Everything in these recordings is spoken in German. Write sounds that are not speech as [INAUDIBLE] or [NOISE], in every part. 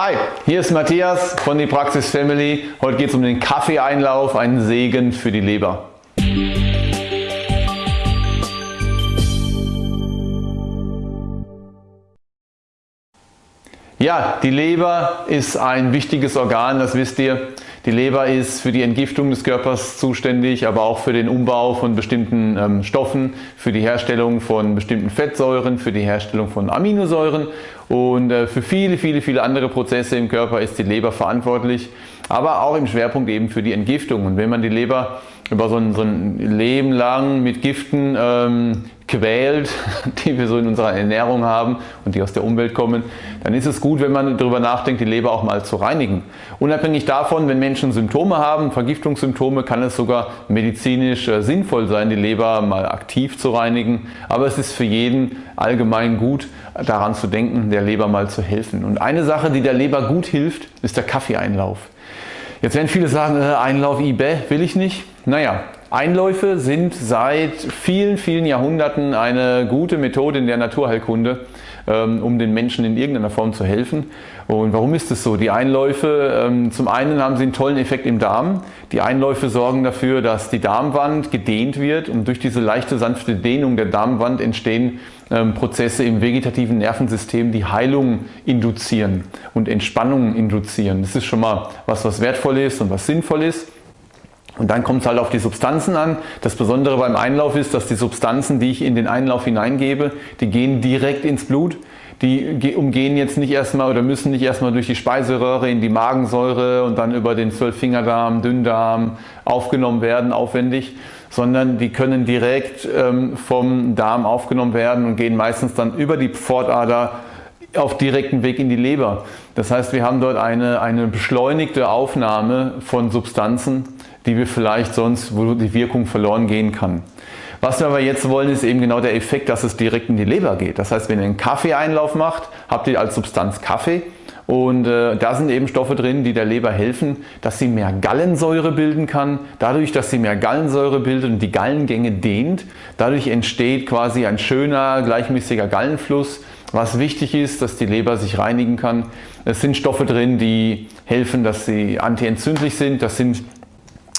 Hi, hier ist Matthias von die Praxis Family. Heute geht es um den Kaffeeeinlauf, einen Segen für die Leber. Ja, die Leber ist ein wichtiges Organ, das wisst ihr. Die Leber ist für die Entgiftung des Körpers zuständig, aber auch für den Umbau von bestimmten ähm, Stoffen, für die Herstellung von bestimmten Fettsäuren, für die Herstellung von Aminosäuren und äh, für viele, viele, viele andere Prozesse im Körper ist die Leber verantwortlich, aber auch im Schwerpunkt eben für die Entgiftung. Und wenn man die Leber über so ein, so ein Leben lang mit Giften ähm, quält, [LAUGHS] die wir so in unserer Ernährung haben und die aus der Umwelt kommen, dann ist es gut, wenn man darüber nachdenkt, die Leber auch mal zu reinigen. Unabhängig davon, wenn Menschen Symptome haben, Vergiftungssymptome, kann es sogar medizinisch äh, sinnvoll sein, die Leber mal aktiv zu reinigen. Aber es ist für jeden allgemein gut, daran zu denken, der Leber mal zu helfen. Und eine Sache, die der Leber gut hilft, ist der Kaffeeeinlauf. Jetzt werden viele sagen, äh, Einlauf IBE will ich nicht. Naja, Einläufe sind seit vielen, vielen Jahrhunderten eine gute Methode in der Naturheilkunde, ähm, um den Menschen in irgendeiner Form zu helfen. Und warum ist das so? Die Einläufe, ähm, zum einen haben sie einen tollen Effekt im Darm. Die Einläufe sorgen dafür, dass die Darmwand gedehnt wird und durch diese leichte, sanfte Dehnung der Darmwand entstehen Prozesse im vegetativen Nervensystem, die Heilung induzieren und Entspannung induzieren. Das ist schon mal was, was wertvoll ist und was sinnvoll ist. Und dann kommt es halt auf die Substanzen an. Das Besondere beim Einlauf ist, dass die Substanzen, die ich in den Einlauf hineingebe, die gehen direkt ins Blut. Die umgehen jetzt nicht erstmal oder müssen nicht erstmal durch die Speiseröhre in die Magensäure und dann über den Zwölffingerdarm, Dünndarm aufgenommen werden, aufwendig, sondern die können direkt ähm, vom Darm aufgenommen werden und gehen meistens dann über die Pfortader auf direkten Weg in die Leber. Das heißt, wir haben dort eine, eine beschleunigte Aufnahme von Substanzen, die wir vielleicht sonst, wo die Wirkung verloren gehen kann. Was wir aber jetzt wollen, ist eben genau der Effekt, dass es direkt in die Leber geht. Das heißt, wenn ihr einen Kaffeeeinlauf macht, habt ihr als Substanz Kaffee und äh, da sind eben Stoffe drin, die der Leber helfen, dass sie mehr Gallensäure bilden kann. Dadurch, dass sie mehr Gallensäure bildet und die Gallengänge dehnt, dadurch entsteht quasi ein schöner, gleichmäßiger Gallenfluss, was wichtig ist, dass die Leber sich reinigen kann. Es sind Stoffe drin, die helfen, dass sie antientzündlich sind. Das sind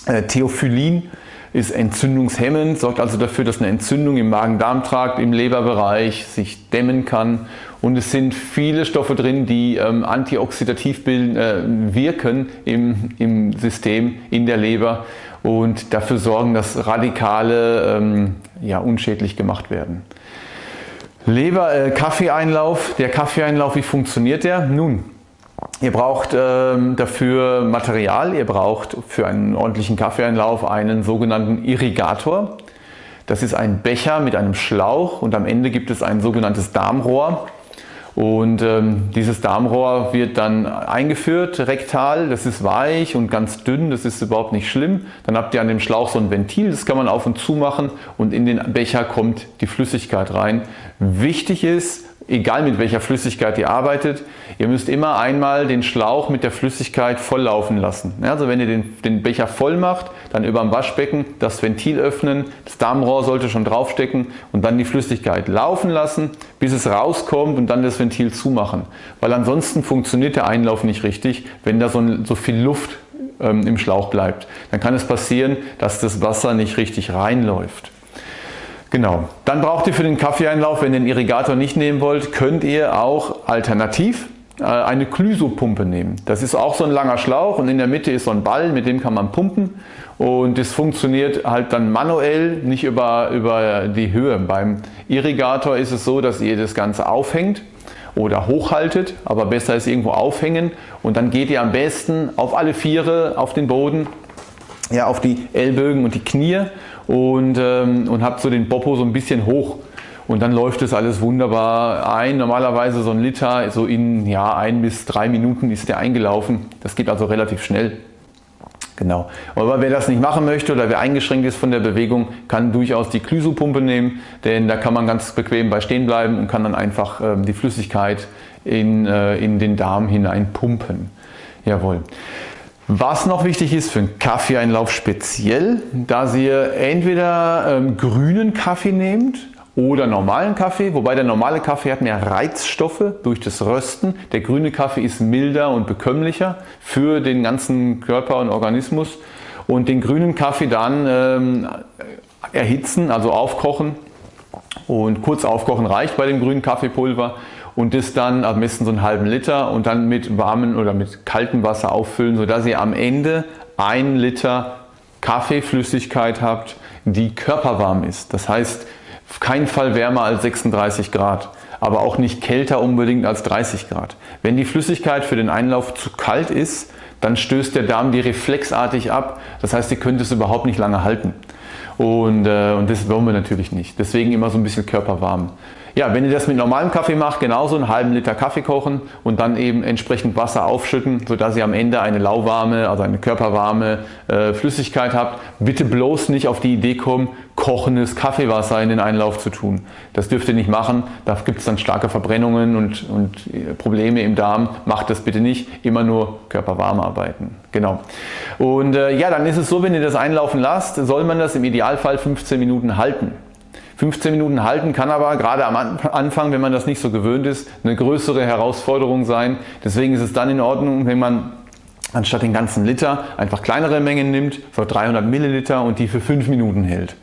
äh, Theophyllin ist entzündungshemmend, sorgt also dafür, dass eine Entzündung im Magen-Darm-Trakt, im Leberbereich sich dämmen kann. Und es sind viele Stoffe drin, die ähm, antioxidativ bilden, äh, wirken im, im System, in der Leber und dafür sorgen, dass Radikale ähm, ja, unschädlich gemacht werden. Leber, äh, Kaffeeeinlauf. Der Kaffeeeinlauf, wie funktioniert der? Nun, Ihr braucht ähm, dafür Material, ihr braucht für einen ordentlichen Kaffeeeinlauf einen sogenannten Irrigator. Das ist ein Becher mit einem Schlauch und am Ende gibt es ein sogenanntes Darmrohr. Und ähm, dieses Darmrohr wird dann eingeführt rektal, das ist weich und ganz dünn, das ist überhaupt nicht schlimm. Dann habt ihr an dem Schlauch so ein Ventil, das kann man auf und zu machen und in den Becher kommt die Flüssigkeit rein. Wichtig ist, egal mit welcher Flüssigkeit ihr arbeitet, ihr müsst immer einmal den Schlauch mit der Flüssigkeit volllaufen lassen. Also wenn ihr den, den Becher voll macht, dann über dem Waschbecken das Ventil öffnen, das Darmrohr sollte schon draufstecken und dann die Flüssigkeit laufen lassen, bis es rauskommt und dann das Ventil zumachen. Weil ansonsten funktioniert der Einlauf nicht richtig, wenn da so, so viel Luft ähm, im Schlauch bleibt. Dann kann es passieren, dass das Wasser nicht richtig reinläuft. Genau. Dann braucht ihr für den Kaffeeeinlauf, wenn ihr den Irrigator nicht nehmen wollt, könnt ihr auch alternativ äh, eine Klysopumpe nehmen. Das ist auch so ein langer Schlauch und in der Mitte ist so ein Ball, mit dem kann man pumpen und das funktioniert halt dann manuell, nicht über, über die Höhe. Beim Irrigator ist es so, dass ihr das Ganze aufhängt oder hochhaltet, aber besser ist irgendwo aufhängen und dann geht ihr am besten auf alle Viere auf den Boden, ja, auf die Ellbögen und die Knie und, ähm, und habt so den Popo so ein bisschen hoch und dann läuft es alles wunderbar ein. Normalerweise so ein Liter, so in ja, ein bis drei Minuten ist der eingelaufen. Das geht also relativ schnell. Genau. Aber wer das nicht machen möchte oder wer eingeschränkt ist von der Bewegung, kann durchaus die Klysopumpe nehmen, denn da kann man ganz bequem bei stehen bleiben und kann dann einfach ähm, die Flüssigkeit in, äh, in den Darm hinein pumpen. Jawohl. Was noch wichtig ist für einen Kaffeeeinlauf speziell, dass ihr entweder ähm, grünen Kaffee nehmt oder normalen Kaffee, wobei der normale Kaffee hat mehr Reizstoffe durch das Rösten. Der grüne Kaffee ist milder und bekömmlicher für den ganzen Körper und Organismus. Und den grünen Kaffee dann ähm, erhitzen, also aufkochen und kurz aufkochen reicht bei dem grünen Kaffeepulver und das dann am besten so einen halben Liter und dann mit warmem oder mit kaltem Wasser auffüllen, sodass ihr am Ende ein Liter Kaffeeflüssigkeit habt, die körperwarm ist. Das heißt, auf keinen Fall wärmer als 36 Grad, aber auch nicht kälter unbedingt als 30 Grad. Wenn die Flüssigkeit für den Einlauf zu kalt ist, dann stößt der Darm die reflexartig ab. Das heißt, ihr könnt es überhaupt nicht lange halten. Und, äh, und das wollen wir natürlich nicht. Deswegen immer so ein bisschen körperwarm. Ja, wenn ihr das mit normalem Kaffee macht, genauso einen halben Liter Kaffee kochen und dann eben entsprechend Wasser aufschütten, sodass ihr am Ende eine lauwarme, also eine körperwarme äh, Flüssigkeit habt. Bitte bloß nicht auf die Idee kommen, kochendes Kaffeewasser in den Einlauf zu tun. Das dürft ihr nicht machen, da gibt es dann starke Verbrennungen und, und äh, Probleme im Darm. Macht das bitte nicht, immer nur körperwarm arbeiten. Genau. Und äh, ja, dann ist es so, wenn ihr das einlaufen lasst, soll man das im Idealfall 15 Minuten halten. 15 Minuten halten kann aber gerade am Anfang, wenn man das nicht so gewöhnt ist, eine größere Herausforderung sein. Deswegen ist es dann in Ordnung, wenn man anstatt den ganzen Liter einfach kleinere Mengen nimmt, so 300 Milliliter und die für 5 Minuten hält.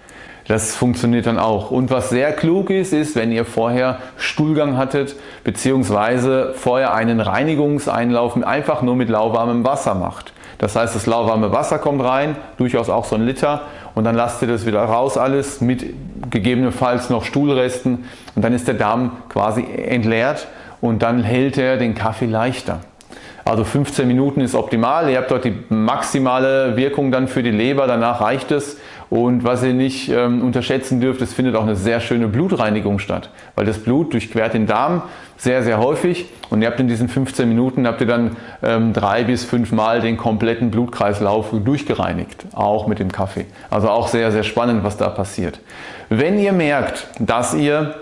Das funktioniert dann auch. Und was sehr klug ist, ist, wenn ihr vorher Stuhlgang hattet, beziehungsweise vorher einen Reinigungseinlauf einfach nur mit lauwarmem Wasser macht. Das heißt, das lauwarme Wasser kommt rein, durchaus auch so ein Liter und dann lasst ihr das wieder raus alles mit gegebenenfalls noch Stuhlresten. Und dann ist der Darm quasi entleert und dann hält er den Kaffee leichter. Also 15 Minuten ist optimal, ihr habt dort die maximale Wirkung dann für die Leber, danach reicht es und was ihr nicht ähm, unterschätzen dürft, es findet auch eine sehr schöne Blutreinigung statt, weil das Blut durchquert den Darm sehr, sehr häufig und ihr habt in diesen 15 Minuten habt ihr dann ähm, drei bis fünf Mal den kompletten Blutkreislauf durchgereinigt, auch mit dem Kaffee. Also auch sehr, sehr spannend, was da passiert. Wenn ihr merkt, dass ihr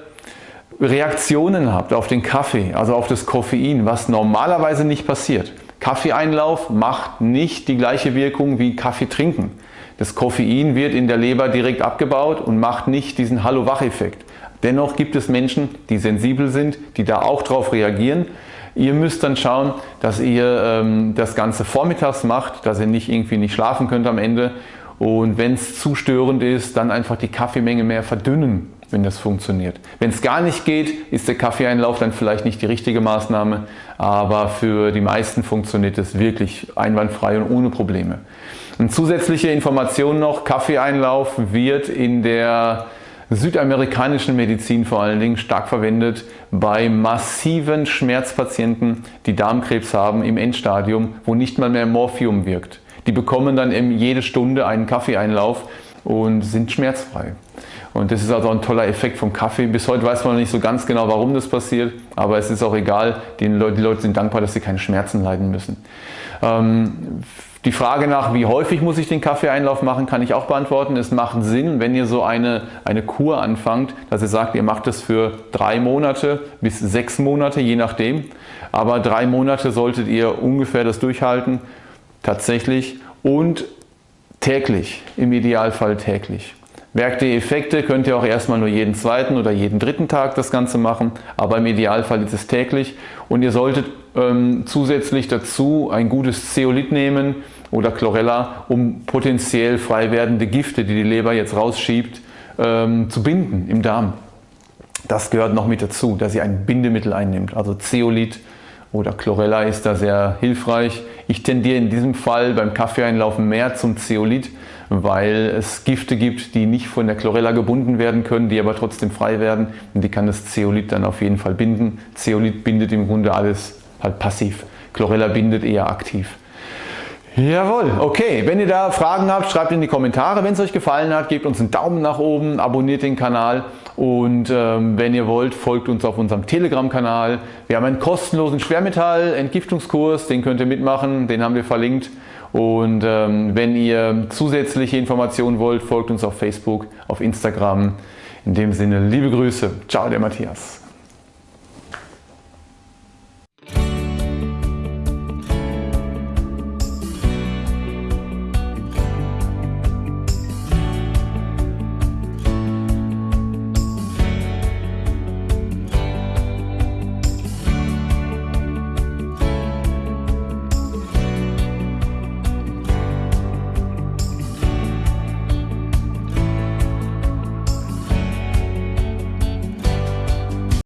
Reaktionen habt auf den Kaffee, also auf das Koffein, was normalerweise nicht passiert. Kaffeeeinlauf macht nicht die gleiche Wirkung wie Kaffee trinken. Das Koffein wird in der Leber direkt abgebaut und macht nicht diesen Hallo-Wach-Effekt. Dennoch gibt es Menschen, die sensibel sind, die da auch drauf reagieren. Ihr müsst dann schauen, dass ihr ähm, das Ganze vormittags macht, dass ihr nicht irgendwie nicht schlafen könnt am Ende. Und wenn es zu störend ist, dann einfach die Kaffeemenge mehr verdünnen, wenn das funktioniert. Wenn es gar nicht geht, ist der Kaffeeeinlauf dann vielleicht nicht die richtige Maßnahme, aber für die meisten funktioniert es wirklich einwandfrei und ohne Probleme. Eine zusätzliche Information noch, Kaffeeeinlauf wird in der südamerikanischen Medizin vor allen Dingen stark verwendet bei massiven Schmerzpatienten, die Darmkrebs haben im Endstadium, wo nicht mal mehr Morphium wirkt. Die bekommen dann eben jede Stunde einen Kaffeeeinlauf und sind schmerzfrei. Und das ist also ein toller Effekt vom Kaffee. Bis heute weiß man noch nicht so ganz genau, warum das passiert, aber es ist auch egal. Die Leute, die Leute sind dankbar, dass sie keine Schmerzen leiden müssen. Ähm, die Frage nach, wie häufig muss ich den Kaffeeeinlauf machen, kann ich auch beantworten. Es macht Sinn, wenn ihr so eine, eine Kur anfangt, dass ihr sagt, ihr macht das für drei Monate bis sechs Monate, je nachdem. Aber drei Monate solltet ihr ungefähr das durchhalten, tatsächlich und täglich, im Idealfall täglich. Merkt ihr Effekte, könnt ihr auch erstmal nur jeden zweiten oder jeden dritten Tag das Ganze machen, aber im Idealfall ist es täglich und ihr solltet ähm, zusätzlich dazu ein gutes Zeolit nehmen oder Chlorella, um potenziell frei werdende Gifte, die die Leber jetzt rausschiebt, ähm, zu binden im Darm. Das gehört noch mit dazu, dass ihr ein Bindemittel einnimmt, also Zeolit oder Chlorella ist da sehr hilfreich. Ich tendiere in diesem Fall beim Kaffeeeinlaufen mehr zum Zeolit, weil es Gifte gibt, die nicht von der Chlorella gebunden werden können, die aber trotzdem frei werden und die kann das Zeolit dann auf jeden Fall binden. Zeolit bindet im Grunde alles halt passiv. Chlorella bindet eher aktiv. Jawohl, okay. Wenn ihr da Fragen habt, schreibt in die Kommentare. Wenn es euch gefallen hat, gebt uns einen Daumen nach oben, abonniert den Kanal und ähm, wenn ihr wollt, folgt uns auf unserem Telegram-Kanal. Wir haben einen kostenlosen Schwermetall-Entgiftungskurs, den könnt ihr mitmachen, den haben wir verlinkt. Und ähm, wenn ihr zusätzliche Informationen wollt, folgt uns auf Facebook, auf Instagram. In dem Sinne, liebe Grüße. Ciao, der Matthias.